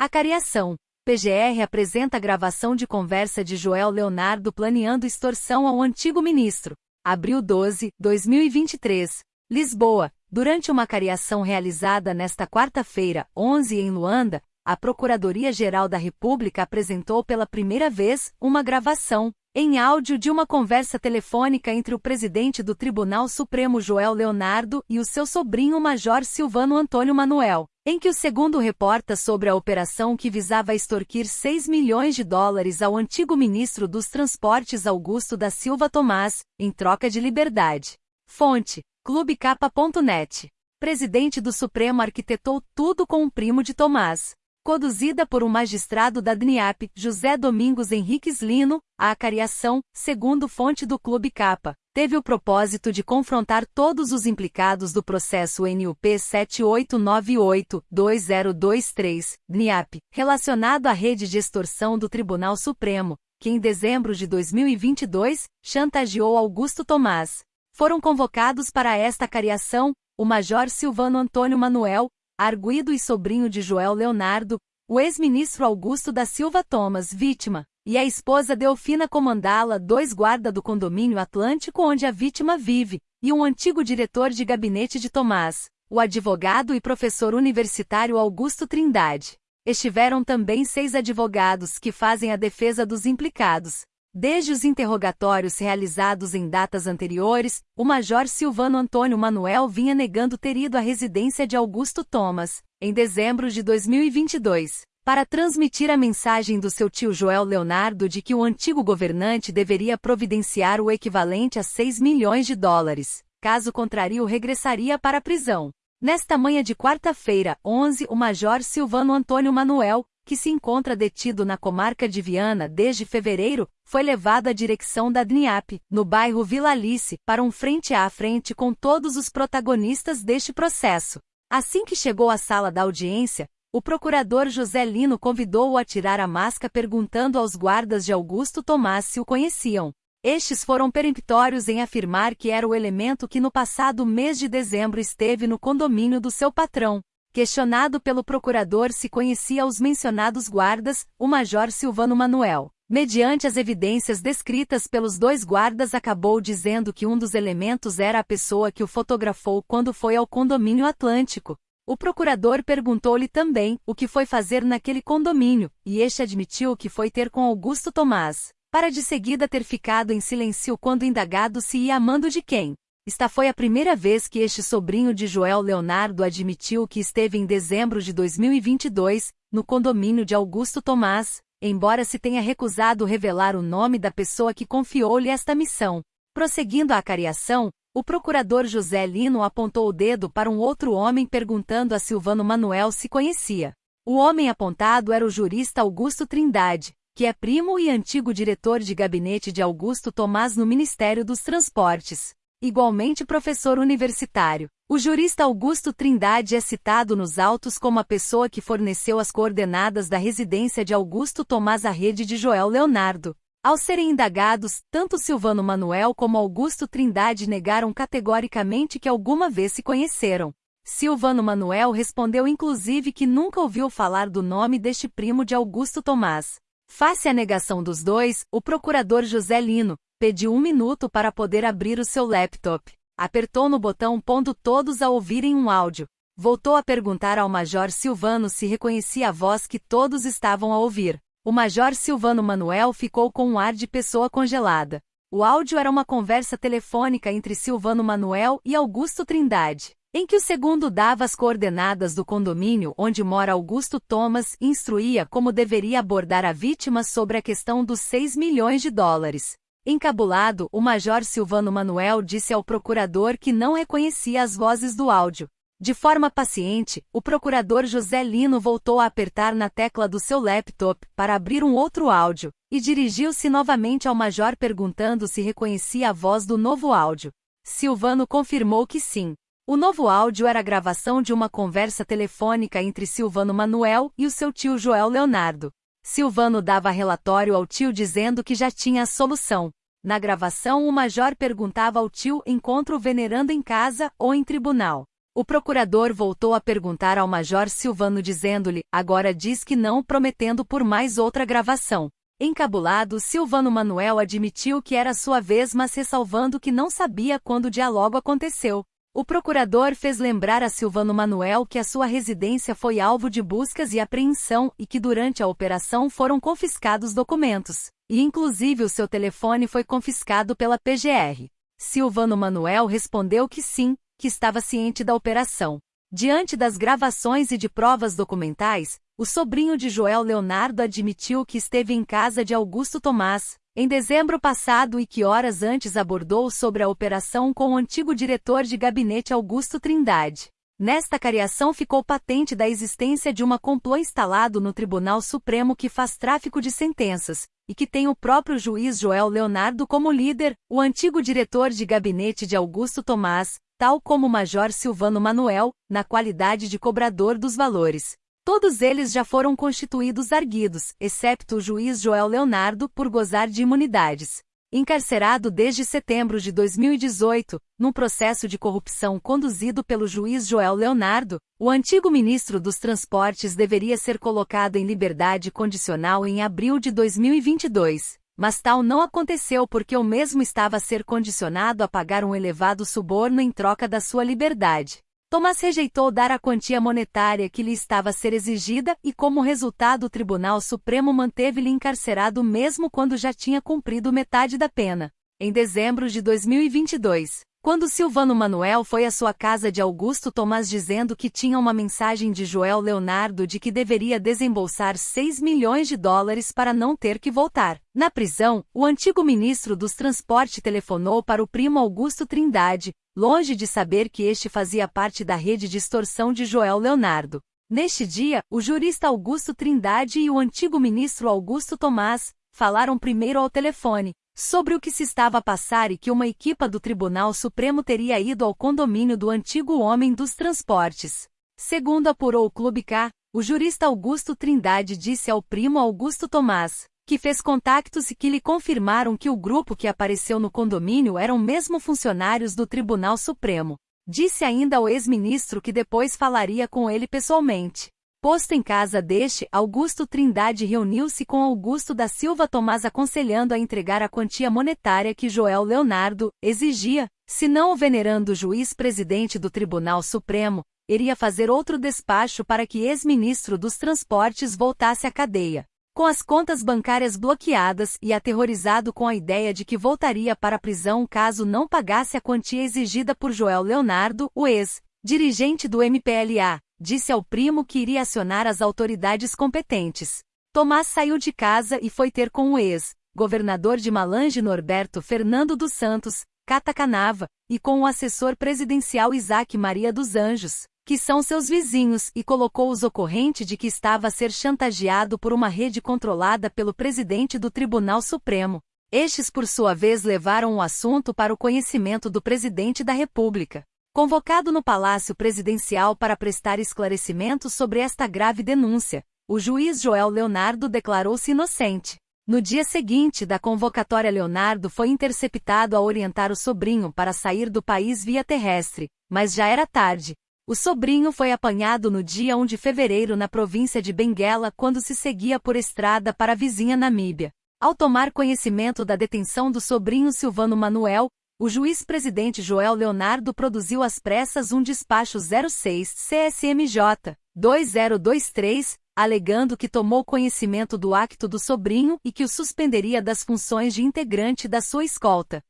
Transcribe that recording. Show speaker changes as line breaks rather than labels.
Acariação. PGR apresenta gravação de conversa de Joel Leonardo planeando extorsão ao antigo ministro. Abril 12, 2023. Lisboa. Durante uma cariação realizada nesta quarta-feira, 11 em Luanda, a Procuradoria-Geral da República apresentou pela primeira vez uma gravação, em áudio de uma conversa telefônica entre o presidente do Tribunal Supremo Joel Leonardo e o seu sobrinho Major Silvano Antônio Manuel, em que o segundo reporta sobre a operação que visava extorquir 6 milhões de dólares ao antigo ministro dos Transportes Augusto da Silva Tomás, em troca de liberdade. Fonte: clubecapa.net. Presidente do Supremo arquitetou tudo com um primo de Tomás. Conduzida por um magistrado da DNIAP, José Domingos Henriques Lino, a acariação, segundo fonte do Clube Capa, teve o propósito de confrontar todos os implicados do processo NUP 7898-2023, DNIAP, relacionado à rede de extorsão do Tribunal Supremo, que em dezembro de 2022, chantageou Augusto Tomás. Foram convocados para esta cariação, o Major Silvano Antônio Manuel, arguido e sobrinho de Joel Leonardo, o ex-ministro Augusto da Silva Thomas, vítima, e a esposa Delfina Comandala, dois guarda do condomínio Atlântico onde a vítima vive, e um antigo diretor de gabinete de Tomás, o advogado e professor universitário Augusto Trindade. Estiveram também seis advogados que fazem a defesa dos implicados, Desde os interrogatórios realizados em datas anteriores, o Major Silvano Antônio Manuel vinha negando ter ido à residência de Augusto Thomas, em dezembro de 2022, para transmitir a mensagem do seu tio Joel Leonardo de que o antigo governante deveria providenciar o equivalente a 6 milhões de dólares, caso contrário regressaria para a prisão. Nesta manhã de quarta-feira, 11, o Major Silvano Antônio Manuel, que se encontra detido na comarca de Viana desde fevereiro, foi levado à direção da DNIAP, no bairro Vila Alice, para um frente a frente com todos os protagonistas deste processo. Assim que chegou à sala da audiência, o procurador José Lino convidou-o a tirar a máscara perguntando aos guardas de Augusto Tomás se o conheciam. Estes foram peremptórios em afirmar que era o elemento que no passado mês de dezembro esteve no condomínio do seu patrão, Questionado pelo procurador se conhecia os mencionados guardas, o major Silvano Manuel, mediante as evidências descritas pelos dois guardas, acabou dizendo que um dos elementos era a pessoa que o fotografou quando foi ao condomínio Atlântico. O procurador perguntou-lhe também o que foi fazer naquele condomínio, e este admitiu que foi ter com Augusto Tomás, para de seguida ter ficado em silêncio quando indagado se ia amando de quem. Esta foi a primeira vez que este sobrinho de Joel Leonardo admitiu que esteve em dezembro de 2022, no condomínio de Augusto Tomás, embora se tenha recusado revelar o nome da pessoa que confiou-lhe esta missão. Prosseguindo a acariação, o procurador José Lino apontou o dedo para um outro homem perguntando a Silvano Manuel se conhecia. O homem apontado era o jurista Augusto Trindade, que é primo e antigo diretor de gabinete de Augusto Tomás no Ministério dos Transportes. Igualmente professor universitário, o jurista Augusto Trindade é citado nos autos como a pessoa que forneceu as coordenadas da residência de Augusto Tomás à rede de Joel Leonardo. Ao serem indagados, tanto Silvano Manuel como Augusto Trindade negaram categoricamente que alguma vez se conheceram. Silvano Manuel respondeu inclusive que nunca ouviu falar do nome deste primo de Augusto Tomás. Face à negação dos dois, o procurador José Lino, Pediu um minuto para poder abrir o seu laptop. Apertou no botão pondo todos a ouvirem um áudio. Voltou a perguntar ao Major Silvano se reconhecia a voz que todos estavam a ouvir. O Major Silvano Manuel ficou com um ar de pessoa congelada. O áudio era uma conversa telefônica entre Silvano Manuel e Augusto Trindade, em que o segundo dava as coordenadas do condomínio onde mora Augusto Thomas e instruía como deveria abordar a vítima sobre a questão dos 6 milhões de dólares. Encabulado, o major Silvano Manuel disse ao procurador que não reconhecia as vozes do áudio. De forma paciente, o procurador José Lino voltou a apertar na tecla do seu laptop para abrir um outro áudio, e dirigiu-se novamente ao major perguntando se reconhecia a voz do novo áudio. Silvano confirmou que sim. O novo áudio era a gravação de uma conversa telefônica entre Silvano Manuel e o seu tio Joel Leonardo. Silvano dava relatório ao tio dizendo que já tinha a solução. Na gravação, o major perguntava ao tio encontro venerando em casa ou em tribunal. O procurador voltou a perguntar ao Major Silvano dizendo-lhe, agora diz que não, prometendo por mais outra gravação. Encabulado, Silvano Manuel admitiu que era sua vez, mas ressalvando que não sabia quando o diálogo aconteceu. O procurador fez lembrar a Silvano Manuel que a sua residência foi alvo de buscas e apreensão e que durante a operação foram confiscados documentos, e inclusive o seu telefone foi confiscado pela PGR. Silvano Manuel respondeu que sim, que estava ciente da operação. Diante das gravações e de provas documentais, o sobrinho de Joel Leonardo admitiu que esteve em casa de Augusto Tomás, em dezembro passado e que horas antes abordou sobre a operação com o antigo diretor de gabinete Augusto Trindade. Nesta cariação ficou patente da existência de uma complô instalado no Tribunal Supremo que faz tráfico de sentenças, e que tem o próprio juiz Joel Leonardo como líder, o antigo diretor de gabinete de Augusto Tomás, tal como Major Silvano Manuel, na qualidade de cobrador dos valores. Todos eles já foram constituídos arguidos, excepto o juiz Joel Leonardo, por gozar de imunidades. Encarcerado desde setembro de 2018, num processo de corrupção conduzido pelo juiz Joel Leonardo, o antigo ministro dos Transportes deveria ser colocado em liberdade condicional em abril de 2022 mas tal não aconteceu porque o mesmo estava a ser condicionado a pagar um elevado suborno em troca da sua liberdade. Tomás rejeitou dar a quantia monetária que lhe estava a ser exigida e, como resultado, o Tribunal Supremo manteve-lhe encarcerado mesmo quando já tinha cumprido metade da pena. Em dezembro de 2022, quando Silvano Manuel foi à sua casa de Augusto Tomás dizendo que tinha uma mensagem de Joel Leonardo de que deveria desembolsar 6 milhões de dólares para não ter que voltar. Na prisão, o antigo ministro dos Transportes telefonou para o primo Augusto Trindade, longe de saber que este fazia parte da rede de extorsão de Joel Leonardo. Neste dia, o jurista Augusto Trindade e o antigo ministro Augusto Tomás falaram primeiro ao telefone, sobre o que se estava a passar e que uma equipa do Tribunal Supremo teria ido ao condomínio do antigo homem dos transportes. Segundo apurou o Clube K, o jurista Augusto Trindade disse ao primo Augusto Tomás, que fez contactos e que lhe confirmaram que o grupo que apareceu no condomínio eram mesmo funcionários do Tribunal Supremo. Disse ainda ao ex-ministro que depois falaria com ele pessoalmente. Posto em casa deste, Augusto Trindade reuniu-se com Augusto da Silva Tomás aconselhando a entregar a quantia monetária que Joel Leonardo exigia, se não o venerando juiz presidente do Tribunal Supremo, iria fazer outro despacho para que ex-ministro dos Transportes voltasse à cadeia. Com as contas bancárias bloqueadas e aterrorizado com a ideia de que voltaria para a prisão caso não pagasse a quantia exigida por Joel Leonardo, o ex-dirigente do MPLA, disse ao primo que iria acionar as autoridades competentes. Tomás saiu de casa e foi ter com o ex-governador de Malange Norberto Fernando dos Santos, Catacanava, e com o assessor presidencial Isaac Maria dos Anjos, que são seus vizinhos, e colocou-os ocorrente de que estava a ser chantageado por uma rede controlada pelo presidente do Tribunal Supremo. Estes, por sua vez, levaram o assunto para o conhecimento do presidente da República. Convocado no Palácio Presidencial para prestar esclarecimentos sobre esta grave denúncia, o juiz Joel Leonardo declarou-se inocente. No dia seguinte da convocatória, Leonardo foi interceptado a orientar o sobrinho para sair do país via terrestre, mas já era tarde. O sobrinho foi apanhado no dia 1 de fevereiro na província de Benguela quando se seguia por estrada para a vizinha Namíbia. Ao tomar conhecimento da detenção do sobrinho Silvano Manuel, o juiz-presidente Joel Leonardo produziu às pressas um despacho 06 CSMJ 2023, alegando que tomou conhecimento do acto do sobrinho e que o suspenderia das funções de integrante da sua escolta.